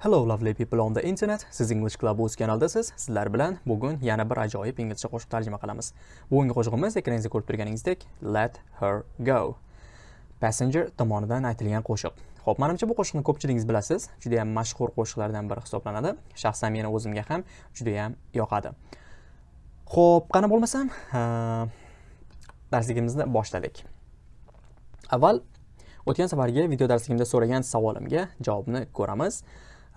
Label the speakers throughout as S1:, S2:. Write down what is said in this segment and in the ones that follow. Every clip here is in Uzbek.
S1: Hello lovely people on the internet. Siz English Club o'z kanaldasiz. Sizlar bilan bugun yana bir ajoyib inglizcha qo'shiq tarjima qilamiz. Bugungi qo'shig'imiz ekraningizda ko'rib turganingizdek Let her go. Passenger tomonidan aytilgan qo'shiq. Xo'p, menimcha bu qo'shiqni ko'pchiligingiz bilasiz. Juda ham mashhur qo'shiqlardan biri hisoblanadi. Shaxsan meni o'zimga ham juda ham yoqadi. Xo'p, qani bo'lmasam, darsligimizni boshladik. Avval o'tgan safargi video darsligimda so'ragan savolimga javobni ko'ramiz.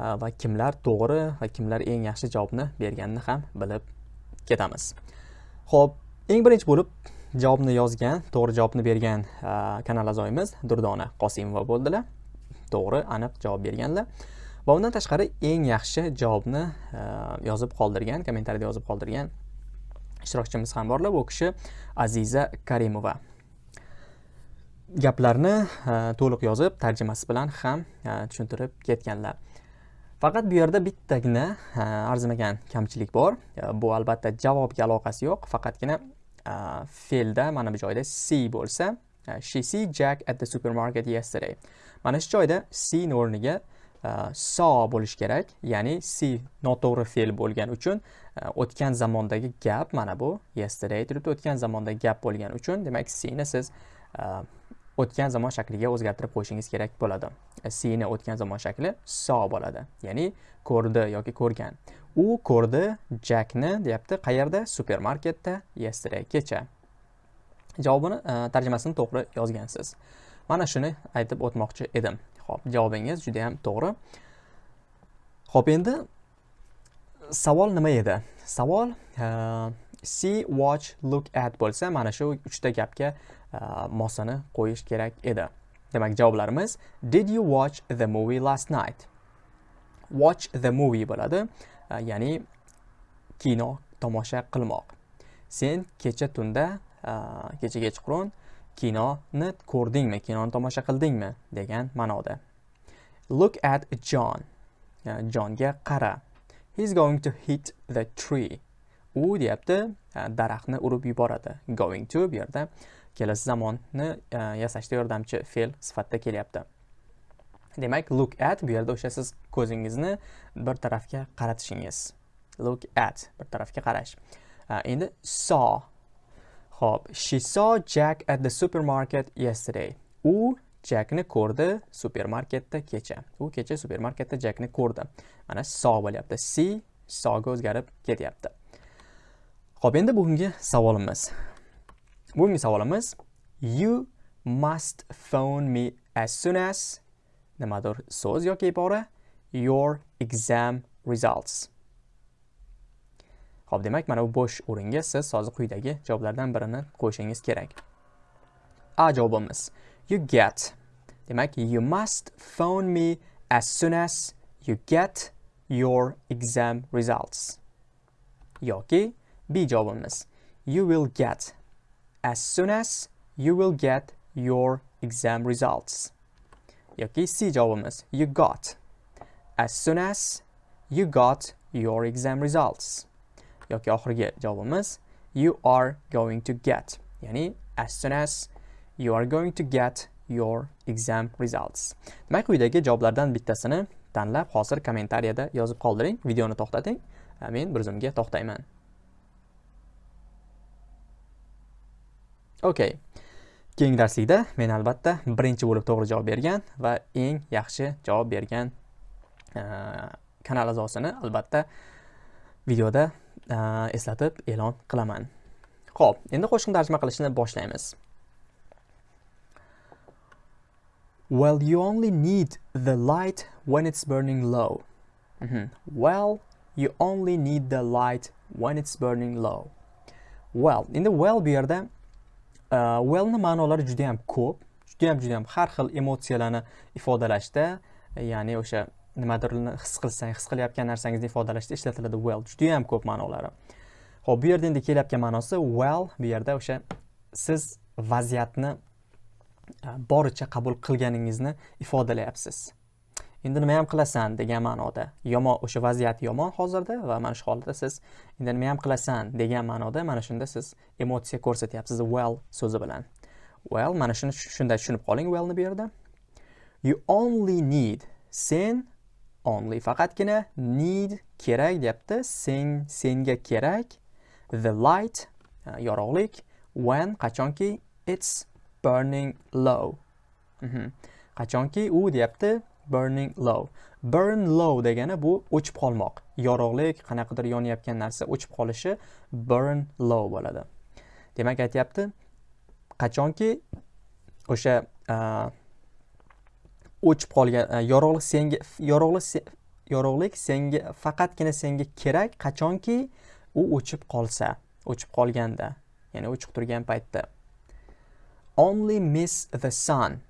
S1: Э, va kimlar to'g'ri va kimlar eng yaxshi javobni berganini ham bilib ketamiz. Ho'p eng birinchi bo'lib javobni yozgan to'g'ri javobni bergan e, kanal a'zoyimiz durdona qosimova bo'ldilar. To'g'ri aniq javob berganlar. Va undan tashqari eng yaxshi javobni e, yozib qoldirgan kommentariyada yozib qoldirgan ishtirokchimiz ham borlar bu kishi aziza karimova. Gaplarni e, to'liq yozib tarjimasi bilan ham tushuntirib ketganlar. Faqat bu yerda bittagina arzimagan kamchilik bor. Bu albatta javobga aloqasi yo'q. Faqatgina fe'lda mana bu joyda see bo'lsa she see jack at the supermarket yesterday. Mana shu joyda seeni o'rniga saw bo'lishi kerak. Ya'ni see noto'g'ri fe'l bo'lgani uchun o'tgan zamondagi gap mana bu. Yesterday turibdi o'tgan zamondagi gap bo'lgani uchun. Demak seeni siz o'tgan zamon shakliga o'zgartirib qo'yishingiz kerak bo'ladi. E, Sini o'tgan zamon shakli saw bo'ladi ya'ni ko'rdi yoki ko'rgan. U ko'rdi jakni deyapti qayerda? Supermarketda yesterday kecha. Javobini e, tarjimasini to'g'ri yozgansiz. Mana shuni aytib o'tmoqchi edim. Ho'p javobingiz juda yam to'g'ri. Ho'p endi savol nima edi? Savol uh, see watch look at bo'lsa mana shu uchta gapga uh, mosini qo'yish kerak edi. Demak javoblarimiz did you watch the movie last night? Watch the movie bo'ladi uh, ya'ni kino tomosha qilmoq. Sen kecha tunda uh, kecha kechqurun kinoni ko'rdingmi kinoni tomosha qildingmi degan ma'noda. Look at john. Jonga qara. He's going to hit the tree. U deyapti e, daraxtni urib yuboradi. Going to bu yerda kelasi zamonni e, yasashda yordamchi fe'l sifatida kelyapti. Demak look at bu yerda o'sha siz ko'zingizni bir tarafga qaratishingiz. Look at bir tarafga qarash. E, endi saw. Ho'p she saw jack at the supermarket yesterday. U Jackni ko'rdi supermarketda kecha. U kecha supermarketda Jackni ko'rdi. Mana saw bo'lyapti. See sawga o'zgarib ketyapti. Xo'p, endi bugungi savolimiz bugungi savolimiz you must phone me as soon as nimadir so'z yoki ibora your exam results Xo'p, demak, mana bu bo'sh o'ringa siz hozir quyidagi javoblardan birini qo'yishingiz kerak. A javobimiz you get. Demak, you must phone me as soon as you get your exam results. yoki B javobimiz you will get as soon as you will get your exam results. yoki C javobimiz you got as soon as you got your exam results. yoki oxirgi javobimiz you are going to get ya'ni as soon as you are going to get your exam results. Demak, quyidagi javoblardan bittasini tanlab hozir kommentariyada yozib qoldiring. Videoni to'xtating. Men bir zumga to'xtayman. Okey keyingi darslikda men albatta birinchi bo'lib to'g'ri javob bergan va eng yaxshi javob bergan kanal a'zosini albatta videoda eslatib e'lon qilaman. Xo'p, endi qo'shiqni tarjima qilishni boshlaymiz. Well you only need the light when it's burning low. Mm -hmm. well you only need the light when it's burning low. Well endi well bu yerda Э, wellni ma'nolari juda ham ko'p. Juda ham juda ham har xil emotsiyalarni ifodalashda e, ya'ni o'sha nimadirni his qilsang his qilayotgan narsangizni ifodalashda ishlatiladi well. Juda ham ko'p ma'nolari. Ho'p bu yerda endi kelyapgan ma'nosi well bu yerda o'sha siz vaziyatni e, boricha qabul qilganingizni ifodalayapsiz. Endi nima ham qilasan degan ma'noda. Yomon o'sha vaziyat yomon hozirda va mana shu holatda siz endi nima ham qilasan degan ma'noda mana shunda siz emotsiya ko'rsatyapsiz well so'zi bilan. Well mana shuni shunday tushunib qoling wellni bu yerda. You only need sen only faqatgina need kerak deyapti sen senga kerak the light yorug'lik when qachonki it's burning low. Mhm. Qachonki u deyapti burning low. Burn low degani bu o'chib qolmoq. Yorug'lik qanaqadir yonayotgan narsa o'chib qolishi burn low bo'ladi. Demak aytyapti qachonki o'sha o'chib qolgan yorug'lik senga yorug'lik yorug'lik senga faqatgina senga kerak qachonki u o'chib qolsa o'chib qolganda ya'ni o'chib turgan paytda. Only miss the sun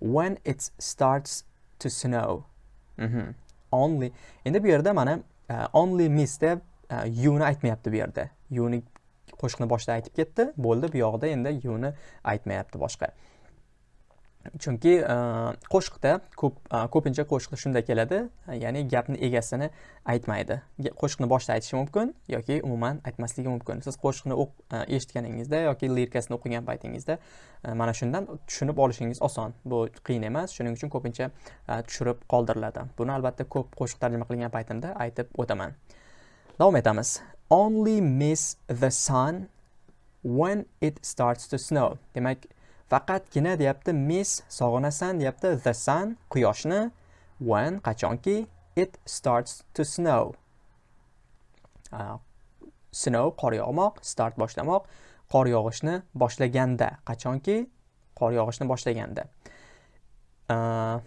S1: when it starts to snow. Mm -hmm. only endi bu yerda mana uh, only miss deb uh, you'ni aytmayapti bu yerda. You'ni qo'shiqni boshida aytib ketdi. Bo'ldi bu yoqda endi you'ni aytmayapti boshqa chunki e, qo'shiqda ko'p e, ko'pincha qo'shiqda shunday keladi e, ya'ni gapni egasini aytmaydi. Qo'shiqni boshida aytishi mumkin yoki umuman aytmasligi mumkin. Siz qo'shiqni eshitganingizda yoki lirikasini o'qigan paytingizda mana shundan tushunib olishingiz oson. Bu qiyin emas shuning uchun ko'pincha tushirib qoldiriladi. Buni albatta ko'p qo'shiq tarjima qilgan paytimda aytib o'taman. Davom etamiz. Only miss the sun when it starts to snow. Demak faqatgina deyapti miss sog'inasan deyapti the sun quyoshni. When qachonki? It starts to snow. Uh, snow qor yog'moq start boshlamoq. Qor yog'ishni boshlaganda qachonki? Qor yog'ishni boshlaganda. Uh,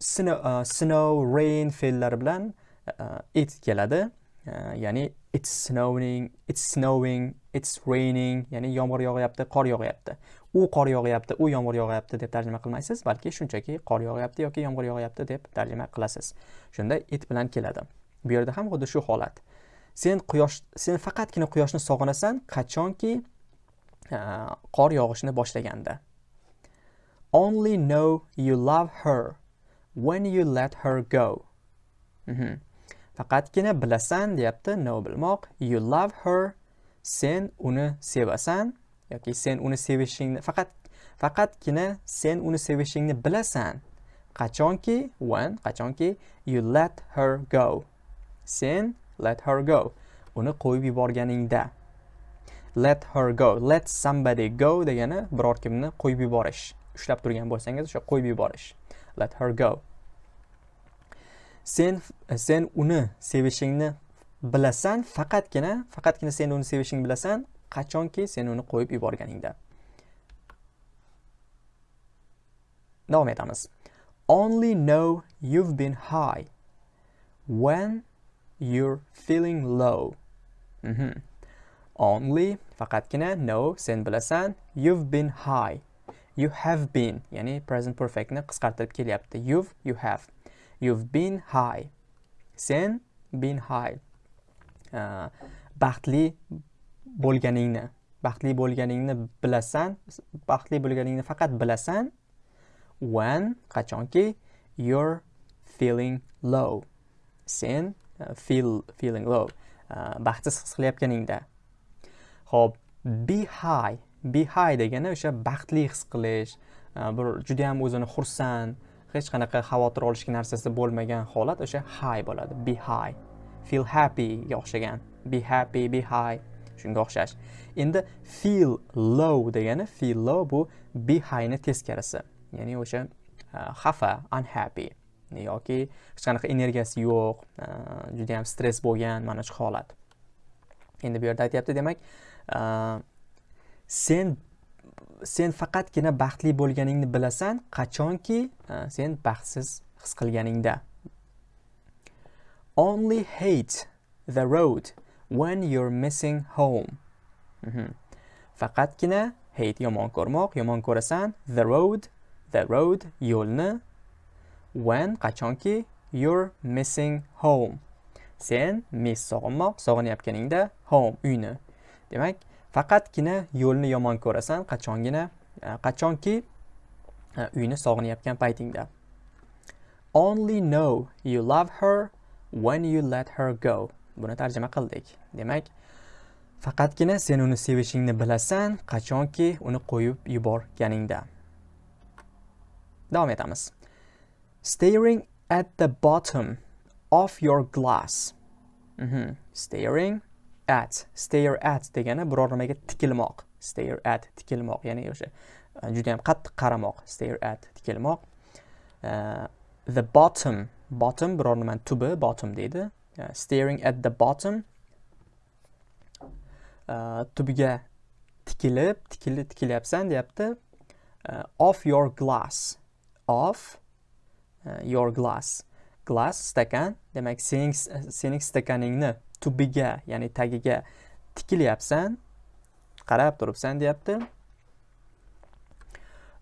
S1: snow, uh, snow rain fe'llari bilan uh, it keladi. Uh, ya'ni it's snowing it's snowing it's raining ya'ni yomg'ir yog'yapti qor yog'yapti. U qor yog'yapti u yomg'ir yog'yapti deb tarjima qilmaysiz balki shunchaki qor yog'yapti yoki yomg'ir yog'yapti deb tarjima qilasiz. Shunda it bilan keladi. Bu yerda ham xuddi shu holat. Sen quyosh sen faqatgina quyoshni sog'inasan qachonki qor yog'ishni boshlaganda. Only know you love her when you let her go. Mm -hmm. faqatgina bilasan deyapti know bilmoq. You love her sen uni sevasan. Yoki sen uni sevishingni faqat faqatgina sen uni sevishingni bilasan. Qachonki when qachonki you let her go. Sen let her go. Uni qo'yib yuborganingda. Let her go. Let somebody go degani biror kimni qo'yib yuborish. Ushlab turgan bo'lsangiz o'sha qo'yib yuborish. Let her go. Sen sen uni sevishingni bilasan faqatgina faqatgina sen uni sevishingni bilasan qachonki sen uni qo'yib yuborganingda. Davom etamiz. Only know you've been high when you're feeling low. Mm -hmm. only faqatgina know sen bilasan you've been high. You have been ya'ni present perfectni qisqartirib kelyapti. You've you have. You've been high. Sen been high. Uh, baxtli bo'lganingni baxtli bo'lganingni bilasan baxtli bo'lganingni faqat bilasan when qachonki you're feeling low. Sen uh, feel feeling low. Uh, baxtsiz his qilayotganingda. Ho'p be high. Be high degani o'sha baxtli his qilish uh, bir judayam o'zini xursand hech qanaqa xavotir olishga narsasi bo'lmagan holat o'sha high bo'ladi. Be high. Feel happyga o'xshagan. Be happy be high. Shunga o'xshash. Endi feel low degani feel low bu be highni teskarisi. Ya'ni o'sha e, xafa unhappy. E, yoki hech qanaqa energiyasi yo'q e, juda yam stress bo'lgan mana shu holat. Endi bu yerda aytyapti demak sen sen faqatgina baxtli bo'lganingni bilasan qachonki sen baxtsiz his qilganingda. Only hate the road when you're missing home. Mm -hmm. faqatgina hate yomon ko'rmoq yomon ko'rasan the road the road yo'lni. When qachonki you're missing home. Sen miss sog'inmoq sog'inayotganingda home uyni. Demak faqatgina yo'lni yomon ko'rasan qachongina e, qachonki e, uyni sog'inayotgan paytingda. Only know you love her when you let her go. Buni tarjima qildik. Demak faqatgina sen uni sevishingni bilasan qachonki uni qo'yib yuborganingda. Davom etamiz. Staring at the bottom of your glass. Mhm. staring at stare at degani biror nimaga tikilmoq. Stare at tikilmoq ya'ni o'sha e, juda yam qattiq qaramoq. Stare at tikilmoq. Uh, the bottom bottom biror nimani tubi bottom deydi. Uh, staring at the bottom. Uh, tubiga tikilib tikilib tikilyapsan deyapti. Uh, off your glass. Off uh, your glass. Glass stakan. Demak sening sening stakaningni tubiga ya'ni tagiga tikilyapsan. Qarab turibsan deyapti.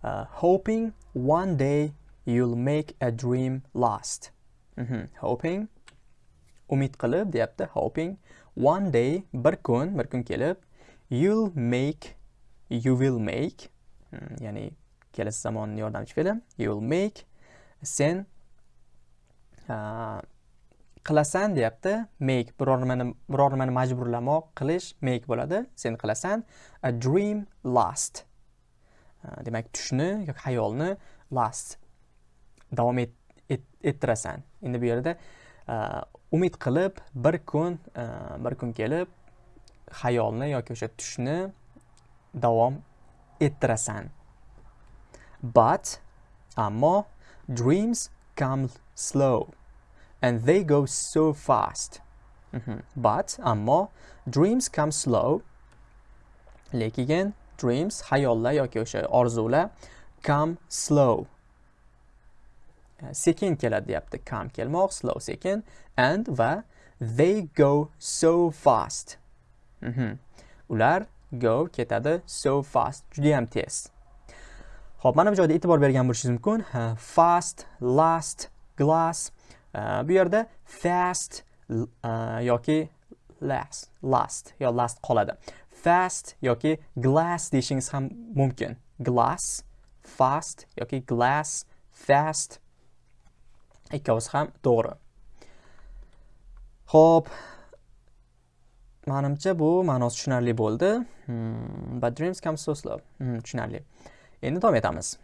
S1: Uh, hoping one day you'll make a dream last. Mm -hmm. hoping umid qilib deyapti hoping. One day bir kun bir kun kelib you'll make you will make hmm, ya'ni kelasi zamonni yordamchi fe'li you'll make sen uh, qilasan deyapti. Make biror nimani biror nimani majburlamoq qilish make bo'ladi. Sen qilasan a dream last. Demak tushni yoki xayolni last davom ettirasan. Endi bu yerda umid qilib bir kun e, bir kun kelib xayolni yoki o'sha tushni davom ettirasan but ammo dreams come slow and they go so fast. Mm -hmm. But ammo dreams come slow. Lekin dreams hayollar yoki o'sha orzular come slow. Sekin keladi deyapti. Come kelmoq, slow sekin and va they go so fast. Mm -hmm. Ular go ketadi so fast, juda ham tez. Xo'p, mana bu joyda e'tibor bergan bo'lishingiz mumkin. Fast, last, glass bu yerda fast yoki last last yo last qoladi fast yoki glass deyishingiz ham mumkin glass fast yoki glass fast ikkovsi ham to'g'ri. Xo'p, manimcha bu ma'nosi tushunarli bo'ldi. Hmm, but dreams come so slow. Hmm, tushunarli. Endi davom etamiz.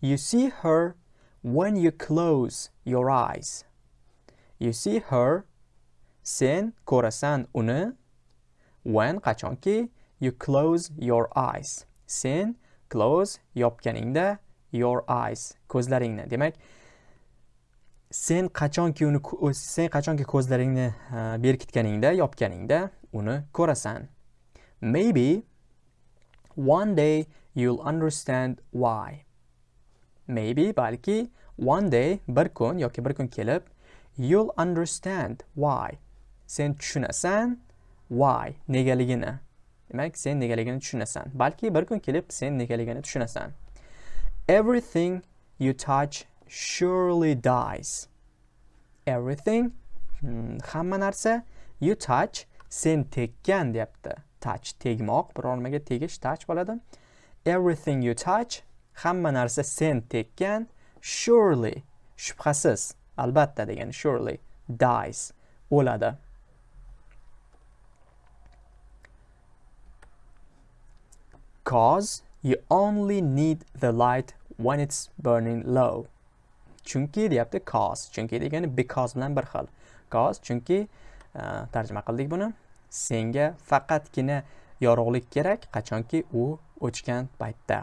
S1: You see her when you close your eyes. You see her sen ko'rasan uni when qachonki you close your eyes. Sen close yopganingda your eyes ko'zlaringni. Demak, sen qachonki uni sen qachonki ko'zlaringni berkitganingda, yopganingda uni ko'rasan. Maybe one day you'll understand why. maybe balki one day bir kun yoki bir kun kelib you'll understand why sen tushunasan why negaligini demak sen negaligini tushunasan balki bir kun kelib sen negaligini tushunasan everything you touch surely dies. Everything hmm, hamma narsa you touch sen tekkan deyapti. Touch tegmoq biror nimaga tegish touch bo'ladi. Everything you touch hamma narsa sen tekkan surely shubhasiz albatta degan surely dies o'ladi. Cause you only need the light when it's burning low chunki deyapti cause chunki degani because bilan bir xil cause chunki e, tarjima qildik buni senga faqatgina yorug'lik kerak qachonki u o'chgan paytda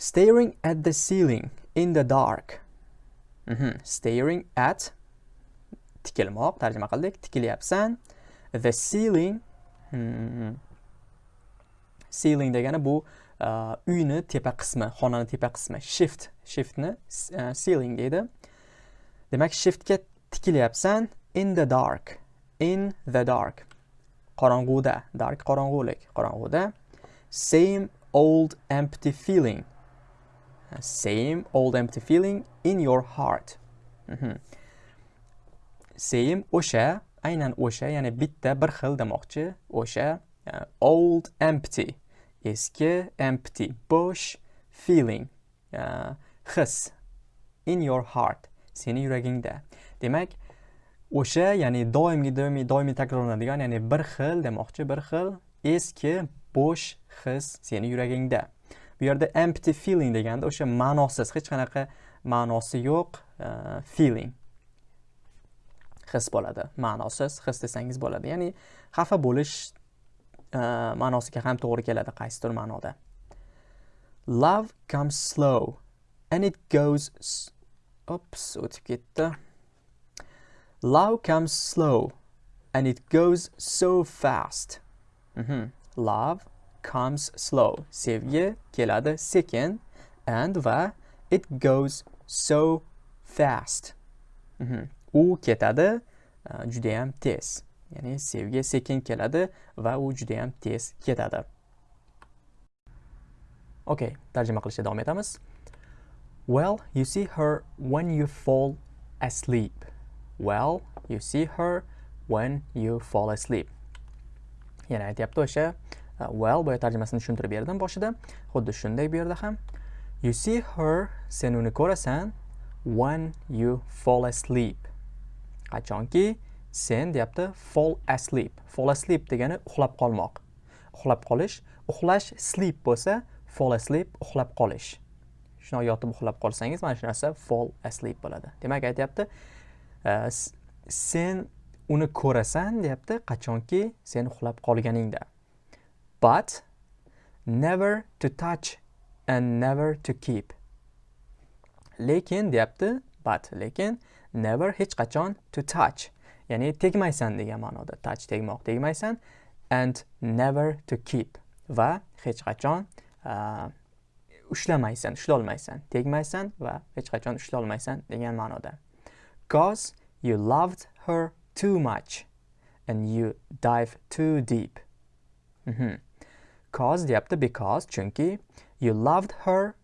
S1: Staring at the ceiling in the dark. Mm -hmm. Staring at tikilmoq tarjima qildik. Tikilyapsan. The ceiling hmm. ceiling degani bu uh, Э, uyni tepa qismi, xonani tepa qismi. Shift, shiftni uh, ceiling deydi. Demak, shiftga tikilyapsan in the dark. In the dark. Qorong'uda, dark qorong'ulik, qorong'uda. Same old empty feeling e, same old empty feeling in your heart mm -hmm. same o'sha aynan o'sha ya'ni bitta bir xil demoqchi o'sha uh, old empty eski empty bo'sh feeling uh, his in your heart seni yuragingda. Demak o'sha ya'ni doimiy doimiy doimiy takrorlanadigan ya'ni bir xil demoqchi bir xil eski bo'sh his seni yuragingda. Bu yerda empty feeling deganda o'sha ma'nosiz hech qanaqa ma'nosi yo'q uh, feeling. His bo'ladi ma'nosiz his desangiz bo'ladi. Ya'ni xafa bo'lish Э, ma'nosiga ham to'g'ri keladi qaysidir ma'noda. Love comes slow and it goes ops o'tib ketdi. Love comes slow and it goes so fast. Mm -hmm. love comes slow. Sevgi keladi sekin and va it goes so fast. Mm -hmm. u ketadi e, judayam tez. Ya'ni sevgi sekin keladi va u juda ham tez ketadi. Okay tarjima qilishda davom etamiz. Well you see her when you fall asleep. Well you see her when you fall asleep. Yana aytyapti o'sha uh, well boya tarjimasini tushuntirib berdim boshida. Xuddi shunday bu yerda ham. You see her sen uni ko'rasan when you fall asleep. Qachonki sen deyapti fall asleep. Fall asleep degani uxlab qolmoq. Uxlab qolish uxlash sleep bo'lsa fall asleep uxlab qolish. Shundoq yotib uxlab qolsangiz mana shu narsa fall asleep bo'ladi. Demak aytyapti e, sen uni ko'rasan deyapti qachonki sen uxlab qolganingda. But never to touch and never to keep. Lekin deyapti but lekin never hech qachon to touch. Ya'ni tegmaysan degan ma'noda. Touch tegmoq tegmaysan. And never to keep. Va hech qachon uh, ushlamaysan ushlolmaysan. Tegmaysan va hech qachon ushlolmaysan degan ma'noda. Cause you loved her too much and you dive too deep mm -hmm. cause deyapti because chunki you loved her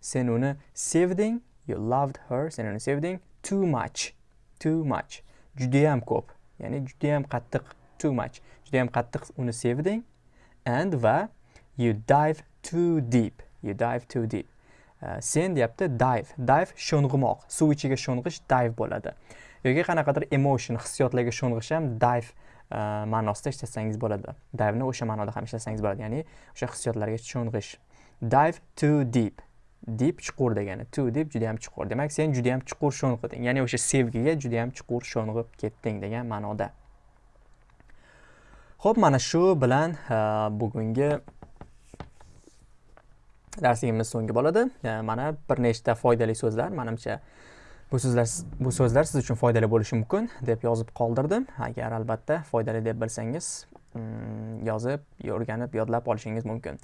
S1: sen uni sevding you loved her sen uni sevding too much too much. Judayam ko'p. Ya'ni judayam qattiq too much. Judayam qattiq uni sevding. And va you dive too deep. You dive too deep. Uh, sen deyapti dive. Dive sho'ng'imoq. Suv ichiga sho'ng'ish dive bo'ladi. Yoki qanaqadir emotion hissiyotlarga sho'ng'ish ham dive uh, ma'nosida ishlatsangiz bo'ladi. Diveni o'sha ma'noda ham ishlatsangiz bo'ladi. Ya'ni o'sha hissiyotlarga sho'ng'ish. Dive too deep. Dip chuqur degani. To deb juda yam chuqur. Demak sen juda yam chuqur sho'ng'iding ya'ni o'sha sevgiga juda yam chuqur sho'ng'ib ketding degan ma'noda. Ho'p mana shu bilan bugungi darsligimiz so'nggi bo'ladi. Mana bir nechta foydali so'zlar. Manimcha bu so'zlar bu so'zlar siz uchun foydali bo'lishi mumkin deb yozib qoldirdim. Agar albatta foydali deb bilsangiz hmm, yozib o'rganib yodlab olishingiz mumkin.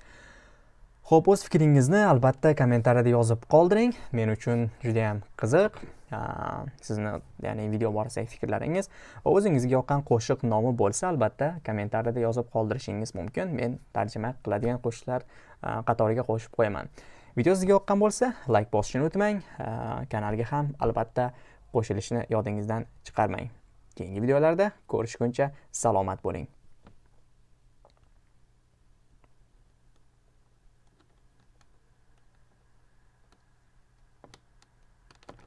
S1: Xo'p, o'z fikringizni albatta kommentariyada yozib qoldiring. Men uchun juda ham qiziq. Sizni, ya'ni video borasidagi fikrlaringiz va o'zingizga yoqqan qo'shiq nomi bo'lsa, albatta kommentariyada yozib qoldirishingiz mumkin. Men tarjima qiladigan qo'shiqlar qatoriga qo'shib qo'yaman. Video sizga yoqqan bo'lsa, like bosishni unutmang. Kanalga ham albatta qo'shilishni yodingizdan chiqarmang. Keyingi videolarda ko'rishguncha salomat bo'ling.